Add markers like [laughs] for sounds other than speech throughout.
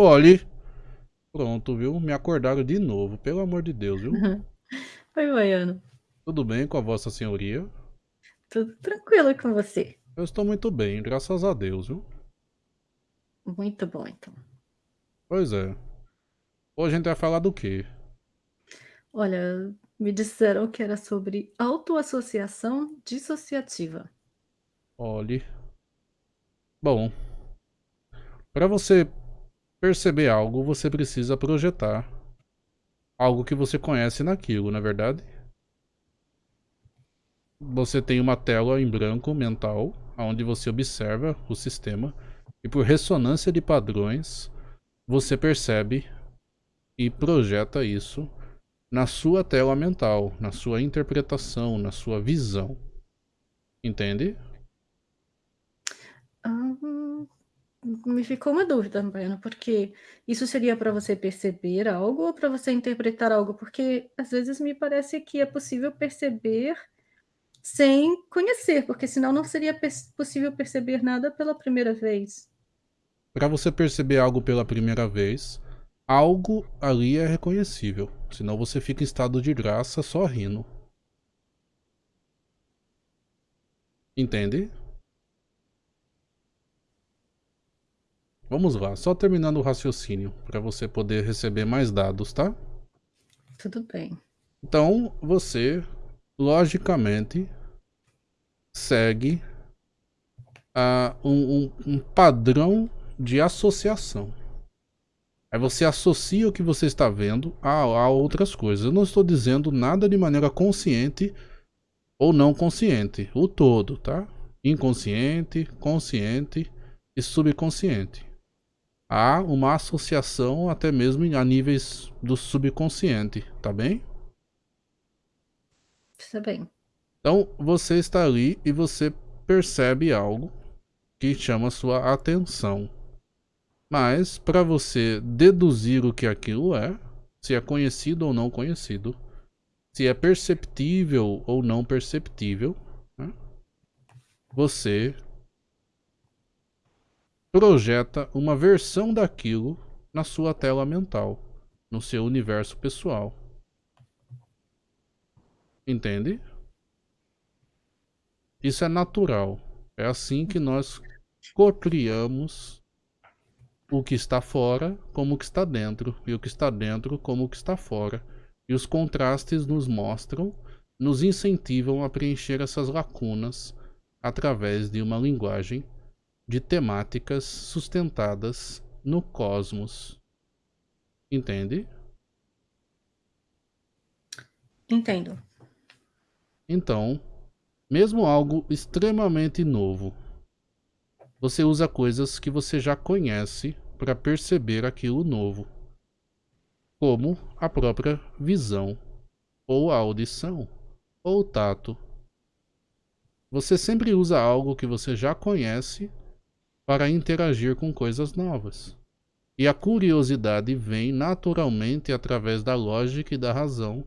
Olhe. Pronto, viu? Me acordaram de novo, pelo amor de Deus, viu? [laughs] Oi, Baiano. Tudo bem com a vossa senhoria? Tudo tranquilo com você? Eu estou muito bem, graças a Deus, viu? Muito bom, então. Pois é. Hoje a gente vai falar do quê? Olha, me disseram que era sobre autoassociação dissociativa. Olhe. Bom, para você perceber algo, você precisa projetar algo que você conhece naquilo, não é verdade? Você tem uma tela em branco mental, onde você observa o sistema, e por ressonância de padrões, você percebe e projeta isso na sua tela mental, na sua interpretação, na sua visão. Entende? Ah, me ficou uma dúvida, Baiano, porque isso seria para você perceber algo ou para você interpretar algo? Porque às vezes me parece que é possível perceber sem conhecer, porque senão não seria possível perceber nada pela primeira vez. Para você perceber algo pela primeira vez, algo ali é reconhecível, senão você fica em estado de graça só rindo. Entende? Vamos lá, só terminando o raciocínio, para você poder receber mais dados, tá? Tudo bem. Então, você, logicamente, segue uh, um, um, um padrão de associação. Aí você associa o que você está vendo a, a, outras coisas. Eu não estou dizendo nada de maneira consciente ou não consciente. O todo, tá? Inconsciente, consciente e subconsciente. Há uma associação até mesmo a níveis do subconsciente, tá bem? Está bem. Então você está ali e você percebe algo que chama sua atenção. Mas para você deduzir o que aquilo é, se é conhecido ou não conhecido, se é perceptível ou não perceptível, né? você projeta uma versão daquilo na sua tela mental, no seu universo pessoal. Entende? Isso é natural. É assim que nós cocriamos o que está fora como o que está dentro, e o que está dentro como o que está fora. E os contrastes nos mostram, nos incentivam a preencher essas lacunas através de uma linguagem de temáticas sustentadas no cosmos. Entende? Entendo. Então, mesmo algo extremamente novo, você usa coisas que você já conhece para perceber aquilo novo, como a própria visão, ou a audição, ou o tato. Você sempre usa algo que você já conhece para interagir com coisas novas. E a curiosidade vem naturalmente através da lógica e da razão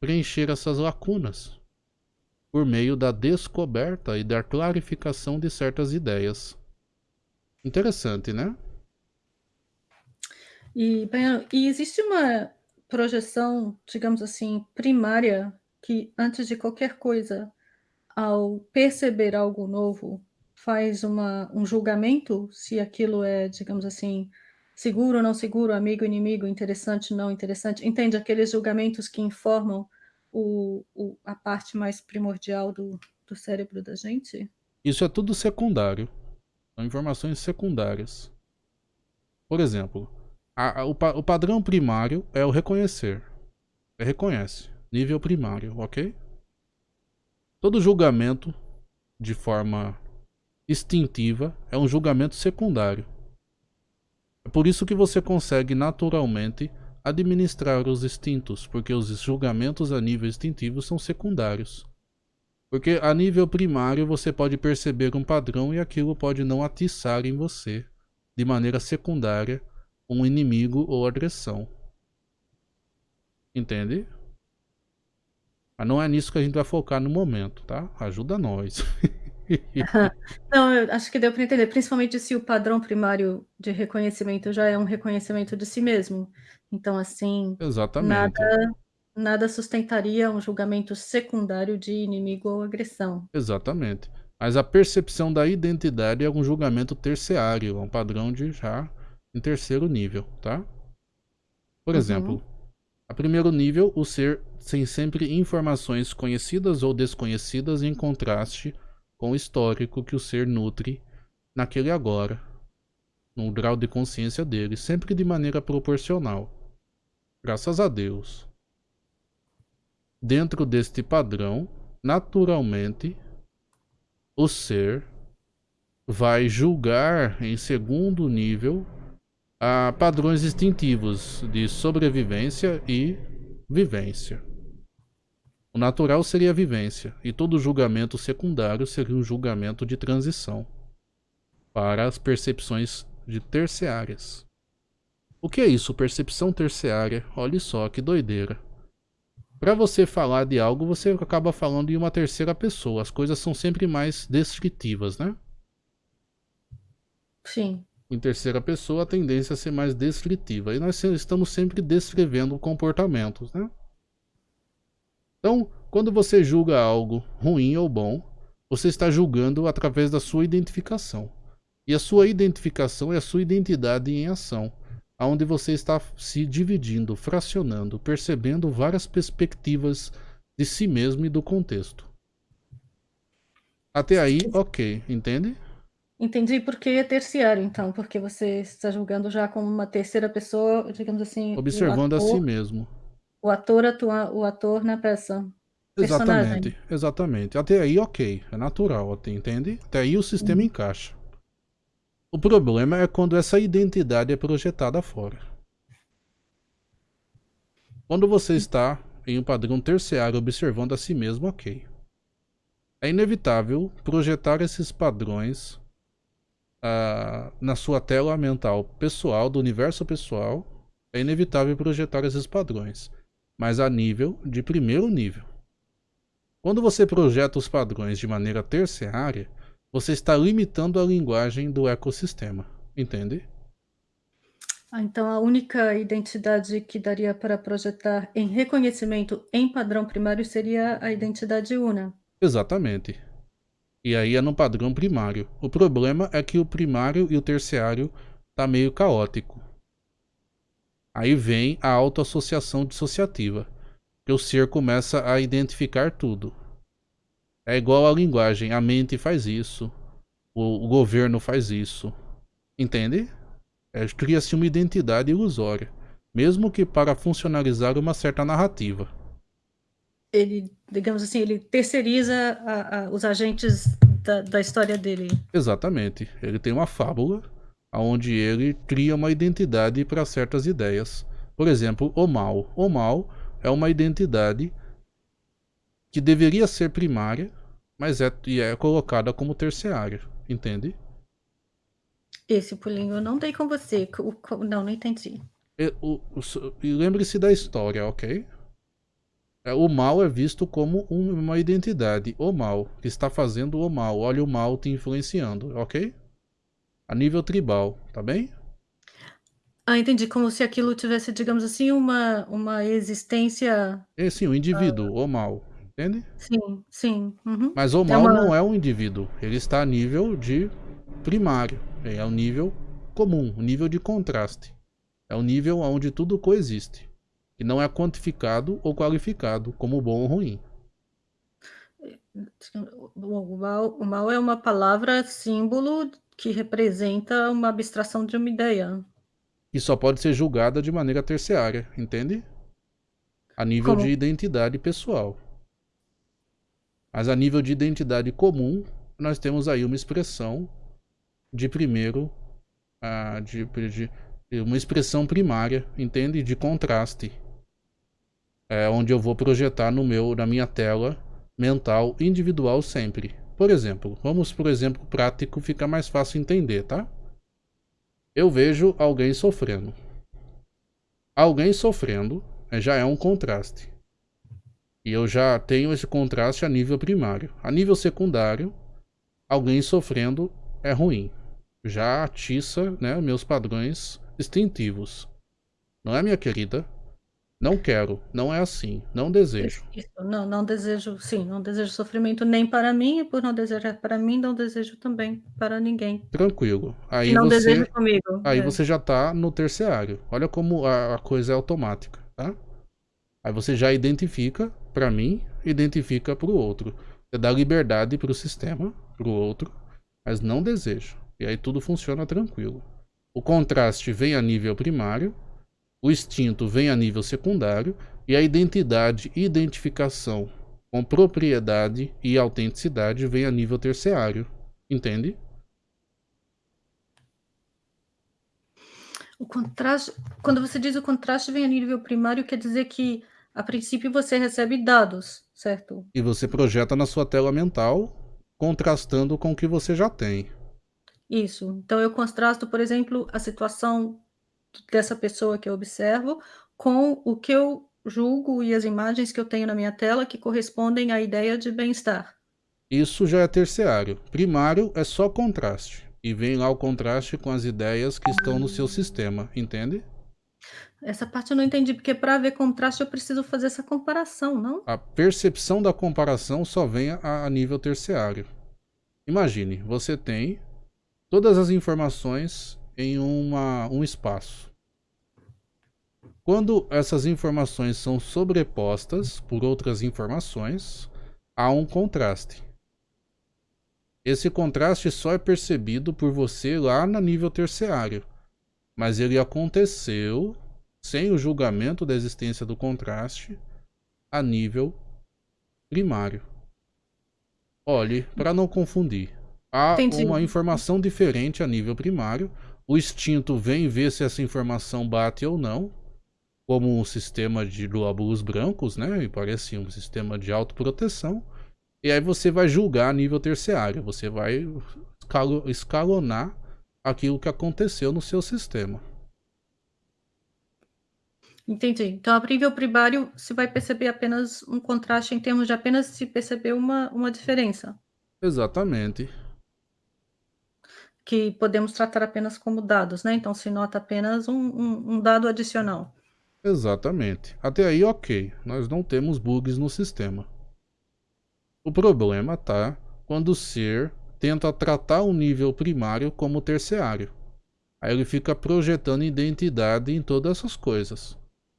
preencher essas lacunas, por meio da descoberta e da clarificação de certas ideias. Interessante, né? E, e existe uma projeção, digamos assim, primária que antes de qualquer coisa, ao perceber algo novo, faz uma, um julgamento se aquilo é, digamos assim, seguro ou não seguro, amigo, inimigo, interessante, não interessante. Entende? Aqueles julgamentos que informam o, o, a parte mais primordial do, do cérebro da gente? Isso é tudo secundário. São informações secundárias. Por exemplo, a, a, o, o padrão primário é o reconhecer. É reconhece. Nível primário, ok? Todo julgamento, de forma instintiva, é um julgamento secundário. É por isso que você consegue naturalmente administrar os instintos, porque os julgamentos a nível instintivo são secundários. Porque a nível primário você pode perceber um padrão e aquilo pode não atiçar em você, de maneira secundária, um inimigo ou agressão. Entende? Mas não é nisso que a gente vai focar no momento, tá? Ajuda nós. [laughs] [laughs] Não, eu acho que deu para entender, principalmente se o padrão primário de reconhecimento já é um reconhecimento de si mesmo. Então, assim, nada Exatamente. nada sustentaria um julgamento secundário de inimigo ou agressão. Exatamente. Mas a percepção da identidade é um julgamento terciário, é um padrão de já em terceiro nível, tá? Por Uhum. exemplo, a primeiro nível, o ser tem sempre informações conhecidas ou desconhecidas em contraste com o histórico que o ser nutre naquele agora, no grau de consciência dele, sempre de maneira proporcional. Graças a Deus. Dentro deste padrão, naturalmente, o ser vai julgar em segundo nível a padrões instintivos de sobrevivência e vivência. O natural seria a vivência, e todo julgamento secundário seria um julgamento de transição para as percepções de terciárias. O que é isso, percepção terciária? Olha só que doideira. Para você falar de algo, você acaba falando em uma terceira pessoa. As coisas são sempre mais descritivas, né? Sim. Em terceira pessoa, a tendência é ser mais descritiva. E nós estamos sempre descrevendo comportamentos, né? Então, quando você julga algo ruim ou bom, você está julgando através da sua identificação. E a sua identificação é a sua identidade em ação, aonde você está se dividindo, fracionando, percebendo várias perspectivas de si mesmo e do contexto. Até aí, ok, entende? Entendi porque é terciário então, porque você está julgando já como uma terceira pessoa, digamos assim, Observando a si mesmo. O ator atua o ator na peça. Personagem. Exatamente, exatamente. Até aí, ok, é natural, até, entende? Até aí o sistema Uhum. encaixa. O problema é quando essa identidade é projetada fora. Quando você está em um padrão terciário observando a si mesmo, ok. É inevitável projetar esses padrões ah, na sua tela mental pessoal, do universo pessoal. É inevitável projetar esses padrões, mas a nível de primeiro nível. Quando você projeta os padrões de maneira terciária, você está limitando a linguagem do ecossistema, entende? Ah, então a única identidade que daria para projetar em reconhecimento em padrão primário seria a identidade una. Exatamente. E aí é no padrão primário. O problema é que o primário e o terciário tá meio caótico. Aí vem a autoassociação dissociativa, que o ser começa a identificar tudo. É igual à linguagem, a mente faz isso, o, o governo faz isso. Entende? É, Cria-se uma identidade ilusória, mesmo que para funcionalizar uma certa narrativa. Ele, digamos assim, ele terceiriza a a os agentes da da história dele. Exatamente. Ele tem uma fábula onde ele cria uma identidade para certas ideias. Por exemplo, o mal. O mal é uma identidade que deveria ser primária, mas é, e é colocada como terciária. Entende? Esse pulinho eu não dei com você, co não, não entendi. E, o- o e lembre-se da história, ok? É, O mal é visto como um- uma identidade. O mal, que está fazendo o mal. Olha o mal te influenciando, ok? A nível tribal, tá bem? Ah, entendi, como se aquilo tivesse, digamos assim, uma uma existência É sim, o indivíduo, o mal, entende? sim, sim, uhum. Mas o É mal uma não é um indivíduo, ele está a nível de primário, é o nível comum, o nível de contraste. É o nível onde tudo coexiste, e não é quantificado ou qualificado como bom ou ruim. o mal o mal é uma palavra símbolo que representa uma abstração de uma ideia. E só pode ser julgada de maneira terciária, entende? A nível Como de identidade pessoal. Mas a nível de identidade comum, nós temos aí uma expressão de primeiro, ah, de, de- de uma expressão primária, entende? De contraste. É onde eu vou projetar no meu, na minha tela mental individual sempre. Por exemplo, vamos por exemplo prático, fica mais fácil entender, tá? Eu vejo alguém sofrendo. Alguém sofrendo eh, já é um contraste. E eu já tenho esse contraste a nível primário. A nível secundário, alguém sofrendo é ruim. Já atiça né, meus padrões instintivos. Não é, minha querida? Não quero, não é assim, não desejo. Isso, não, não desejo, sim, não desejo sofrimento nem para mim, e por não desejar para mim, não desejo também para ninguém. Tranquilo. Aí não você, desejo comigo. aí é. você já tá no terciário. Olha como a, a coisa é automática, tá? Aí você já identifica para mim, identifica para o outro. Você dá liberdade para o sistema, para o outro, mas não desejo. E aí tudo funciona tranquilo. O contraste vem a nível primário, o instinto vem a nível secundário e a identidade e identificação com propriedade e autenticidade vem a nível terciário. Entende? O contraste, quando você diz o contraste vem a nível primário, quer dizer que a princípio você recebe dados, certo? E você projeta na sua tela mental, contrastando com o que você já tem. Isso. Então eu contrasto, por exemplo, a situação dessa pessoa que eu observo com o que eu julgo e as imagens que eu tenho na minha tela que correspondem à ideia de bem-estar. Isso já é terciário. Primário é só contraste. E vem lá o contraste com as ideias que estão no seu sistema, entende? Essa parte eu não entendi, porque para ver contraste eu preciso fazer essa comparação, não? A percepção da comparação só vem a, a nível terciário. Imagine, você tem todas as informações em uma, um espaço. Quando essas informações são sobrepostas por outras informações, há um contraste. Esse contraste só é percebido por você lá no nível terciário, mas ele aconteceu sem o julgamento da existência do contraste a nível primário. Olhe, para não confundir, há Entendi. uma informação diferente a nível primário. O instinto vem ver se essa informação bate ou não, como um sistema de glóbulos brancos, né? E parece um sistema de autoproteção. E aí você vai julgar a nível terciário, você vai escalonar aquilo que aconteceu no seu sistema. Entendi. Então, a nível primário, se vai perceber apenas um contraste em termos de apenas se perceber uma, uma diferença. Exatamente. Que podemos tratar apenas como dados, né? Então, se nota apenas um, um, um dado adicional. Exatamente. Até aí, ok. Nós não temos bugs no sistema. O problema tá quando o ser tenta tratar o nível primário como terciário. Aí ele fica projetando identidade em todas essas coisas.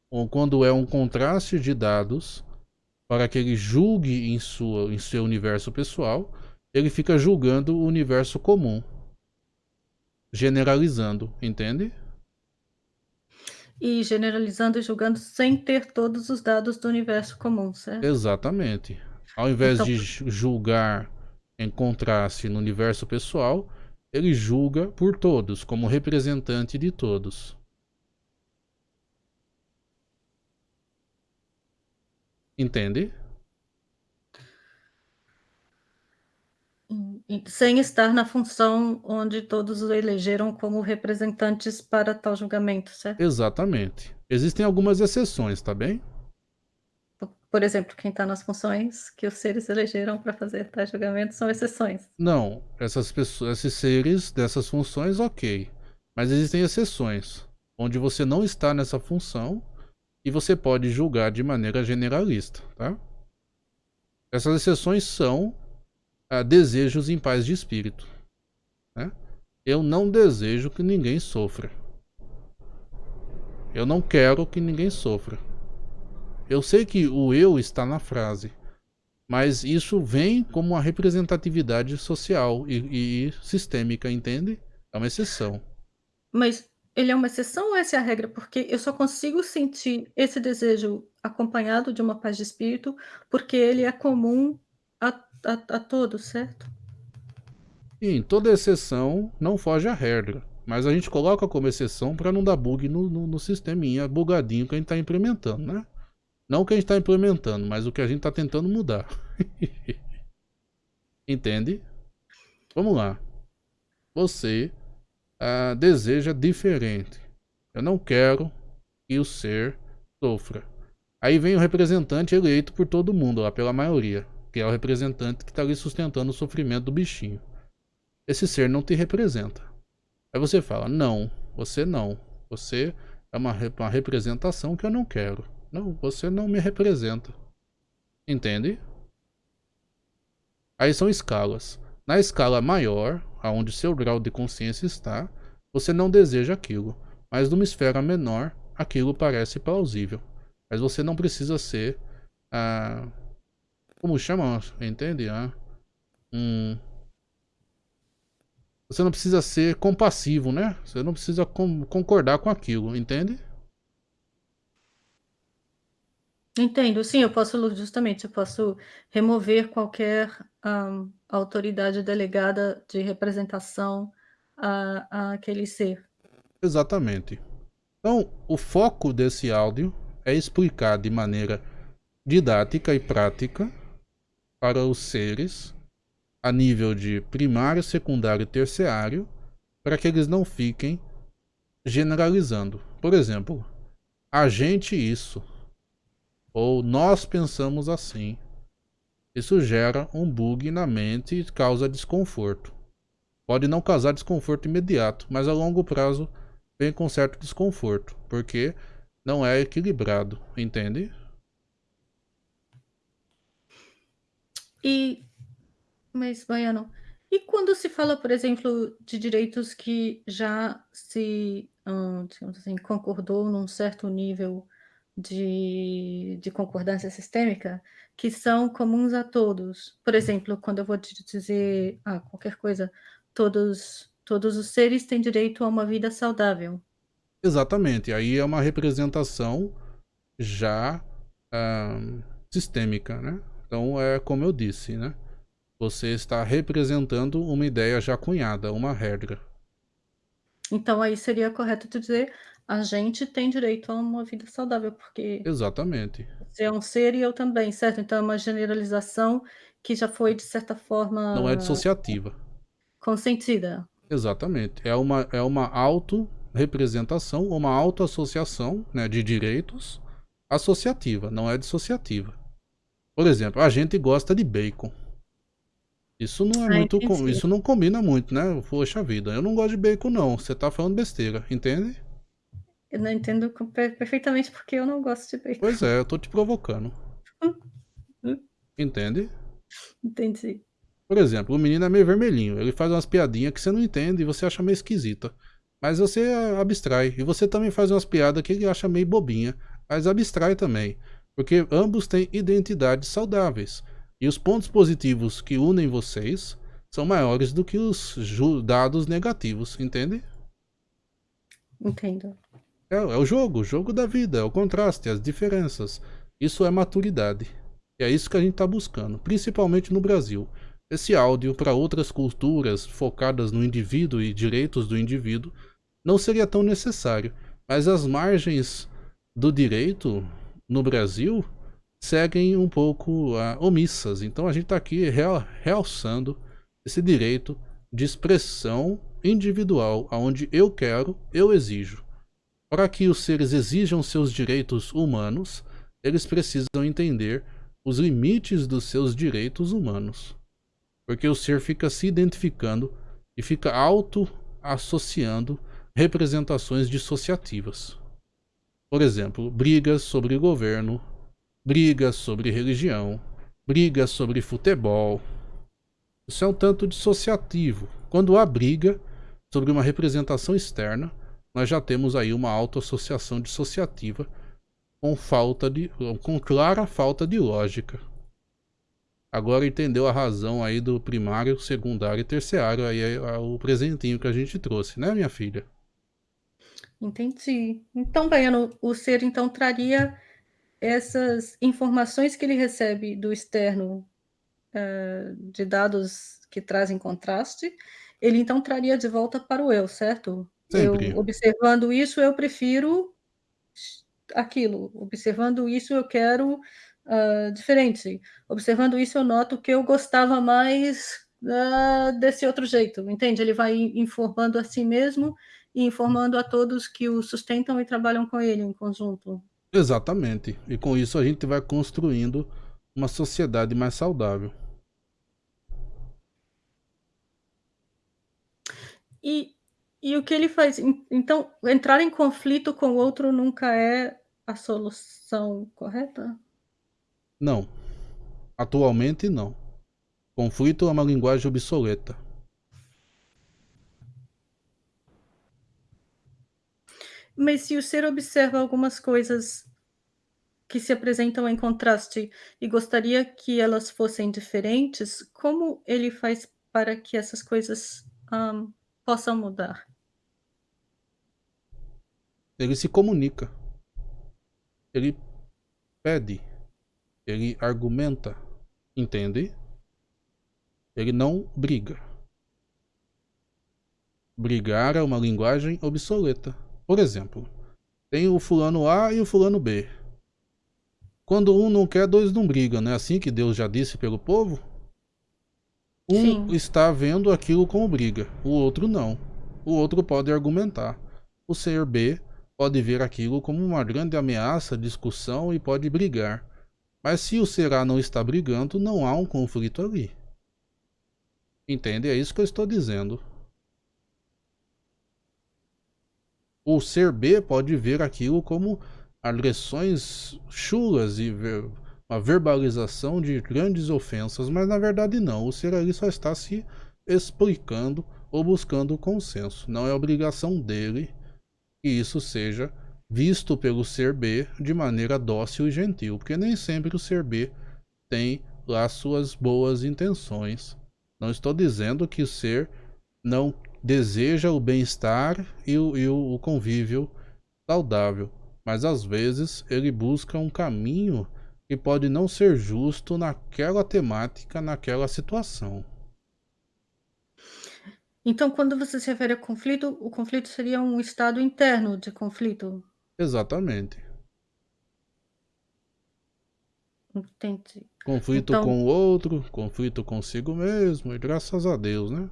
Ou quando é um contraste de dados para que ele julgue em, sua, em seu universo pessoal, ele fica julgando o universo comum. Generalizando, entende? E generalizando e julgando sem ter todos os dados do universo comum, certo? Exatamente. Ao invés Então- de julgar em contraste no universo pessoal, ele julga por todos, como representante de todos. Entende? E Sem estar na função onde todos o elegeram como representantes para tal julgamento, certo? Exatamente. Existem algumas exceções, tá bem? Por exemplo, quem está nas funções que os seres elegeram para fazer tais julgamentos são exceções. Não, essas pessoas, esses seres dessas funções, ok. Mas existem exceções, onde você não está nessa função e você pode julgar de maneira generalista, tá? Essas exceções são ah, desejos em paz de espírito. Né? Eu não desejo que ninguém sofra. Eu não quero que ninguém sofra. Eu sei que o eu está na frase, mas isso vem como uma representatividade social e, e sistêmica, entende? É uma exceção. Mas ele é uma exceção ou essa é a regra? Porque eu só consigo sentir esse desejo acompanhado de uma paz de espírito porque ele é comum a, a, a todos, certo? Em toda exceção não foge a regra. Mas a gente coloca como exceção para não dar bug no, no, no sisteminha bugadinho que a gente está implementando, né? Não o que a gente está implementando, mas o que a gente está tentando mudar. [laughs] Entende? Vamos lá. Você ah, deseja diferente. Eu não quero que o ser sofra. Aí vem o representante eleito por todo mundo, lá pela maioria. Que é o representante que está ali sustentando o sofrimento do bichinho. esse ser não te representa. Aí você fala: Não, você não. Você é uma, uma representação que eu não quero. Não, você não me representa. Entende? Aí são escalas. Na escala maior, aonde seu grau de consciência está, você não deseja aquilo. Mas numa esfera menor, aquilo parece plausível. Mas você não precisa ser. Ah, como chama? Entende? Ah, um, você não precisa ser compassivo, né? Você não precisa com, concordar com aquilo, entende? Entendo, sim, eu posso justamente, eu posso remover qualquer um, autoridade delegada de representação a, a aquele ser. Exatamente. Então, o foco desse áudio é explicar de maneira didática e prática para os seres a nível de primário, secundário e terciário, para que eles não fiquem generalizando. Por exemplo, a gente isso, ou nós pensamos assim. Isso gera um bug na mente e causa desconforto. Pode não causar desconforto imediato, mas a longo prazo vem com certo desconforto, porque não é equilibrado, entende? E mas, Baiano, e quando se fala, por exemplo, de direitos que já se, digamos assim, concordou num certo nível de de concordância sistêmica, que são comuns a todos. Por exemplo, quando eu vou te dizer, ah, qualquer coisa, todos todos os seres têm direito a uma vida saudável. Exatamente, aí é uma representação já, hã, sistêmica, né. Então é como eu disse, né. Você está representando uma ideia já cunhada, uma regra. Então aí seria correto tu dizer: "A gente tem direito a uma vida saudável, porque Exatamente. você é um ser e eu também", certo? Então é uma generalização que já foi de certa Não é forma dissociativa. consentida. Exatamente. É uma é uma autorrepresentação, uma autoassociação, né, de direitos associativa, não é dissociativa. Por exemplo, a gente gosta de bacon. Isso não é Ah, muito com isso não combina muito, né, poxa vida, eu não gosto de bacon não, você tá falando besteira, entende? Eu não entendo per perfeitamente, porque eu não gosto de bacon. Pois é, eu tô te provocando. [laughs] Entende? Entendi. Por exemplo, o menino é meio vermelhinho, ele faz umas piadinha que você não entende e você acha meio esquisita. Mas você abstrai. E você também faz umas piadas que ele acha meio bobinha, mas abstrai também. Porque ambos têm identidades saudáveis. E os pontos positivos que unem vocês são maiores do que os dados negativos, entende? Entendo. É, é o jogo, o jogo da vida, é o contraste, as diferenças. Isso é maturidade. E é isso que a gente está buscando, principalmente no Brasil. Esse áudio para outras culturas focadas no indivíduo e direitos do indivíduo não seria tão necessário, mas as margens do direito no Brasil seguem um pouco uh, omissas. Então a gente está aqui real, realçando esse direito de expressão individual, aonde eu quero, eu exijo. Para que os seres exijam seus direitos humanos, eles precisam entender os limites dos seus direitos humanos. Porque o ser fica se identificando e fica auto-associando representações dissociativas. Por exemplo, brigas sobre governo, brigas sobre religião, brigas sobre futebol. Isso é um tanto dissociativo. Quando há briga sobre uma representação externa, nós já temos aí uma autoassociação dissociativa com falta de com clara falta de lógica. Agora entendeu a razão aí do primário, secundário e terciário aí é, o presentinho que a gente trouxe, né, minha filha? Entendi. Então, Baiano, o ser então traria essas informações que ele recebe do externo, hã, de dados que trazem contraste, ele então traria de volta para o eu, certo? Eu Sempre. observando isso, eu prefiro aquilo, observando isso, eu quero, hã, diferente, observando isso, eu noto que eu gostava mais, hã, desse outro jeito, entende? Ele vai informando a si mesmo e informando a todos que o sustentam e trabalham com ele em conjunto. Exatamente. E com isso a gente vai construindo uma sociedade mais saudável. E e o que ele faz en então, entrar em conflito com o outro nunca é a solução correta? Não. Atualmente, não. Conflito é uma linguagem obsoleta. Mas se o ser observa algumas coisas que se apresentam em contraste e gostaria que elas fossem diferentes, como ele faz para que essas coisas, hã, possam mudar? Ele se comunica. Ele pede, ele argumenta, entende? Ele não briga. Brigar é uma linguagem obsoleta. Por exemplo, tem o fulano A e o fulano B. Quando um não quer, dois não brigam, não é assim que Deus já disse pelo povo? Um Sim. está vendo aquilo como briga, o outro não. O outro pode argumentar. O ser B pode ver aquilo como uma grande ameaça, discussão e pode brigar. Mas se o ser A não está brigando, não há um conflito ali. Entende? É isso que eu estou dizendo. O ser B pode ver aquilo como agressões chulas e ver, uma verbalização de grandes ofensas, mas na verdade não. O ser ali só está se explicando ou buscando consenso. Não é obrigação dele que isso seja visto pelo ser B de maneira dócil e gentil, porque nem sempre o ser B tem lá suas boas intenções. Não estou dizendo que o ser não deseja o bem-estar e, o, e o convívio saudável, mas às vezes ele busca um caminho que pode não ser justo naquela temática, naquela situação. Então, quando você se refere a conflito, o conflito seria um estado interno de conflito? Exatamente. Entendi. Conflito Então com o outro, conflito consigo mesmo, e graças a Deus, né?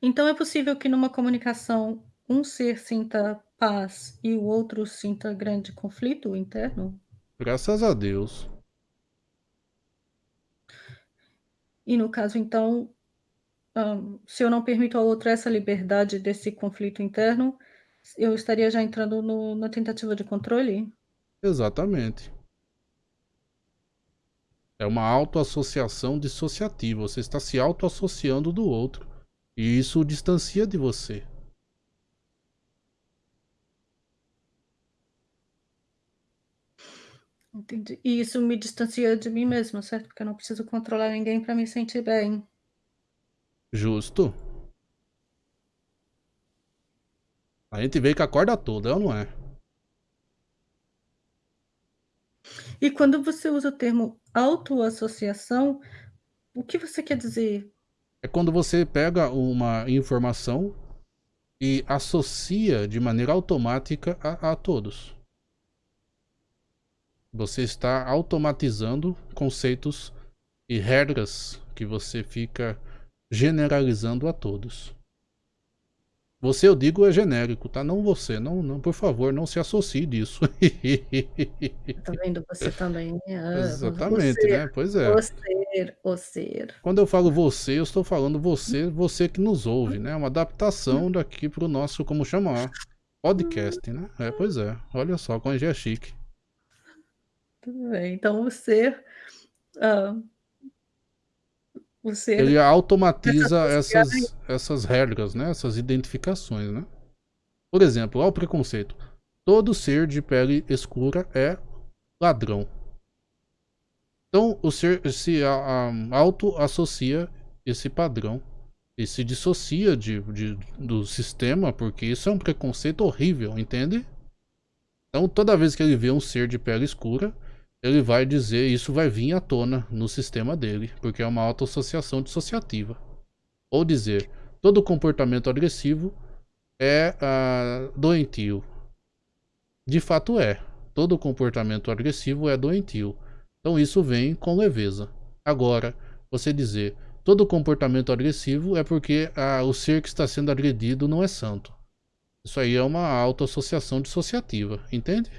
Então é possível que numa comunicação um ser sinta paz e o outro sinta grande conflito interno? Graças a Deus. E no caso então, hã, se eu não permito ao outro essa liberdade desse conflito interno, eu estaria já entrando no na tentativa de controle? Exatamente. É uma autoassociação dissociativa, você está se autoassociando do outro, e isso o distancia de você. Entendi. E isso me distancia de mim mesma, certo? Porque eu não preciso controlar ninguém para me sentir bem. Justo. A gente veio com a corda toda, é ou não é? E quando você usa o termo autoassociação, o que você quer dizer? É quando você pega uma informação e associa de maneira automática a, a todos. Você está automatizando conceitos e regras que você fica generalizando a todos. Você, eu digo, é genérico, tá? Não você, não, não, por favor, não se associe disso. Tá vendo? Você também. Ah, o Exatamente, ser, né? Pois é. o ser. Quando eu falo você, eu estou falando você, você que nos ouve, né? Uma adaptação daqui para o nosso, como chamar, podcast, né? É, pois é. Olha só, como já é chique. Tudo bem. Então o ser, o Ele se automatiza essas essas regras, né, essas identificações, né. Por exemplo, olha o preconceito. Todo ser de pele escura é ladrão. Então o ser se autoassocia esse padrão e se dissocia de de do sistema, porque isso é um preconceito horrível, entende? Então toda vez que ele vê um ser de pele escura, ele vai dizer isso vai vir à tona no sistema dele, porque é uma autoassociação dissociativa. Ou dizer, todo comportamento agressivo é ah, doentio. De fato é. Todo comportamento agressivo é doentio. Então isso vem com leveza. Agora, você dizer, todo comportamento agressivo é porque ah, o ser que está sendo agredido não é santo. Isso aí é uma autoassociação dissociativa, entende?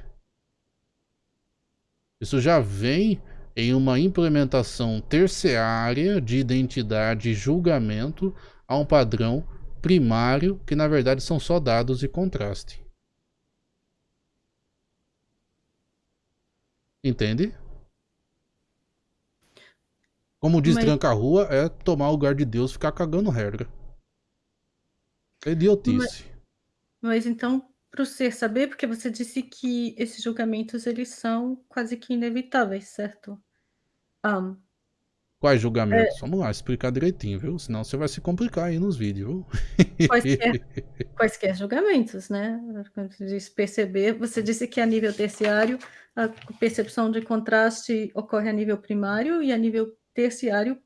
Isso já vem em uma implementação terciária de identidade e julgamento a um padrão primário que na verdade são só dados e contraste. Entende? Como diz Mas- tranca-rua, é tomar o lugar de Deus ficar cagando regra. É idiotice. Mas então, para o ser saber, porque você disse que esses julgamentos eles são quase que inevitáveis, certo? Ah, Quais julgamentos? Vamos lá, explicar direitinho, viu? Senão você vai se complicar aí nos vídeos, viu? quaisquer, [laughs] quaisquer julgamentos, né? Quando você diz perceber, você disse que a nível terciário a percepção de contraste ocorre a nível primário e a nível terciário,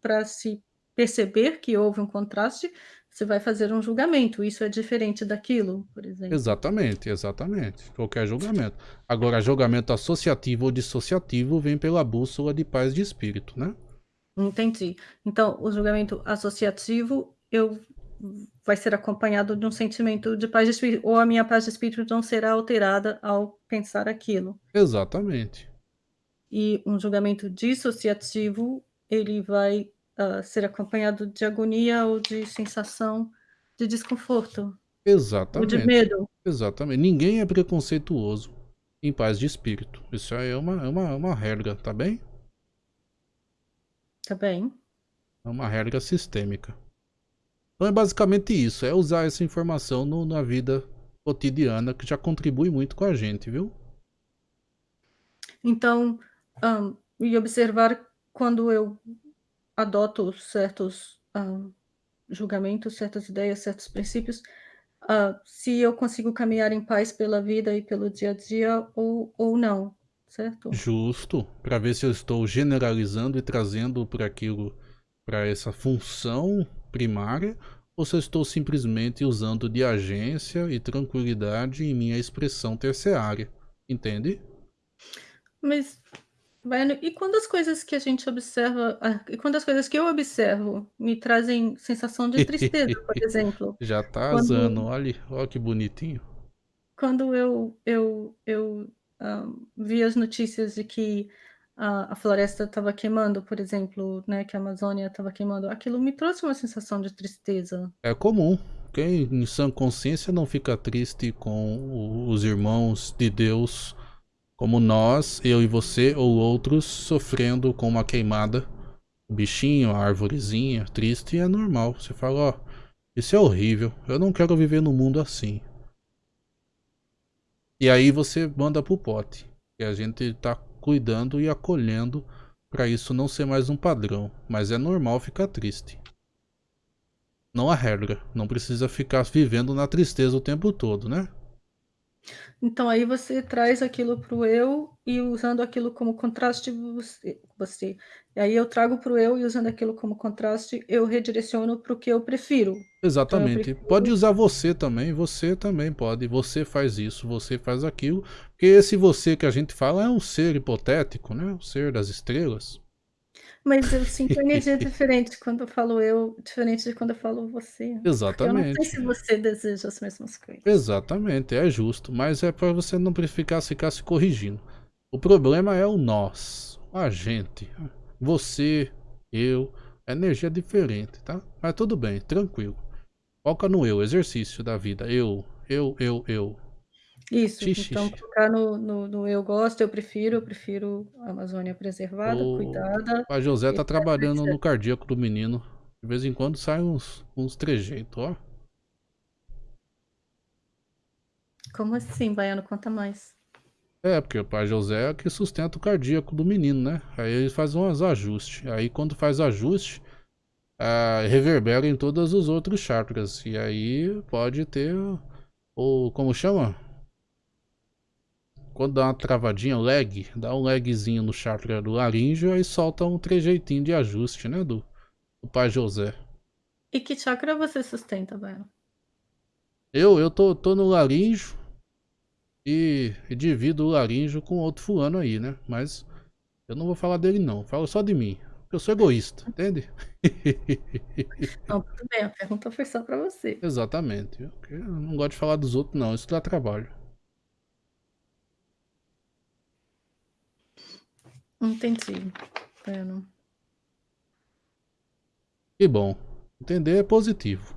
para se perceber que houve um contraste, você vai fazer um julgamento. Isso é diferente daquilo, por exemplo. Exatamente, exatamente. Qualquer julgamento. Agora, julgamento associativo ou dissociativo vem pela bússola de paz de espírito, né? Entendi. Então, o julgamento associativo eu vai ser acompanhado de um sentimento de paz de espírito, ou a minha paz de espírito não será alterada ao pensar aquilo. Exatamente. E um julgamento dissociativo, ele vai ah, ser acompanhado de agonia ou de sensação de desconforto, ou de Exatamente. medo. Exatamente. Ninguém é preconceituoso em paz de espírito. Isso aí é uma, é uma, uma regra, tá bem? Tá bem? É uma regra sistêmica. Então é basicamente isso, é usar essa informação no- na vida cotidiana que já contribui muito com a gente, viu? Então, hã, e observar quando eu adoto certos, hã, julgamentos, certas ideias, certos princípios, hã, se eu consigo caminhar em paz pela vida e pelo dia a dia ou ou não, certo? Justo, para ver se eu estou generalizando e trazendo para aquilo, para essa função primária, ou se eu estou simplesmente usando de agência e tranquilidade em minha expressão terciária, entende? Mas, E quando as coisas que a gente observa ah, e quando as coisas que eu observo me trazem sensação de tristeza, por [laughs] exemplo, Já tá Quando- azando, olha, olha que bonitinho. quando eu eu eu, hã, vi as notícias de que a a floresta estava queimando, por exemplo, né, que a Amazônia estava queimando, aquilo me trouxe uma sensação de tristeza. É comum. Quem em sã consciência não fica triste com os irmãos de Deus, como nós, eu e você ou outros, sofrendo com uma queimada. O bichinho, a arvorezinha, triste, é normal. Você fala, ó, isso é horrível, eu não quero viver num mundo assim. E aí você manda pro pote. E a gente tá cuidando e acolhendo para isso não ser mais um padrão. Mas é normal ficar triste. Não a regra. Não precisa ficar vivendo na tristeza o tempo todo, né? Então aí você traz aquilo para o eu e usando aquilo como contraste você você e aí eu trago para o eu e usando aquilo como contraste, eu redireciono para o que eu prefiro. Exatamente. prefiro- Pode usar você também, você também pode. Você faz isso, você faz aquilo. Porque esse você que a gente fala é um ser hipotético, né? O ser das estrelas. Mas eu sinto energia [laughs] diferente quando eu falo eu, diferente de quando eu falo você. Porque eu não sei Exatamente. se você deseja as mesmas coisas. Exatamente, é justo. Mas é para você não ficar, ficar se corrigindo. O problema é o nós, a gente. Você, eu. É energia diferente, tá? Mas tudo bem, tranquilo. Foca no eu, exercício da vida. Eu, eu, eu, eu. Isso, Xixi. então focar no no no eu gosto, eu prefiro, eu prefiro a Amazônia preservada, O cuidada. pai José tá etc, trabalhando no cardíaco do menino. De vez em quando sai uns, uns trejeitos, ó. Como assim, Baiano? Conta mais. É, porque o pai José é que sustenta o cardíaco do menino, né? Aí ele faz uns ajustes. Aí quando faz ajuste, ah, reverbera em todos os outros chakras. E aí pode ter o. Como chama? Quando dá uma travadinha, lag, dá um lagzinho no chakra do laríngeo, aí solta um trejeitinho de ajuste, né? Do, do pai José. E que chakra você sustenta, Baiano? Eu, eu tô, tô no laríngeo e, e divido o laríngeo com outro fulano aí, né? Mas eu não vou falar dele não, falo só de mim. Eu sou egoísta, entende? [laughs] Não, tudo bem, a pergunta foi só pra você. Exatamente. Eu não gosto de falar dos outros não, isso dá trabalho. Entendi. Bueno. Que bom. Entender é positivo.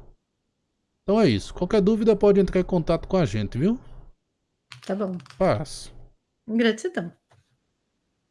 Então é isso. Qualquer dúvida pode entrar em contato com a gente, viu? Tá bom. Paz. Gratidão.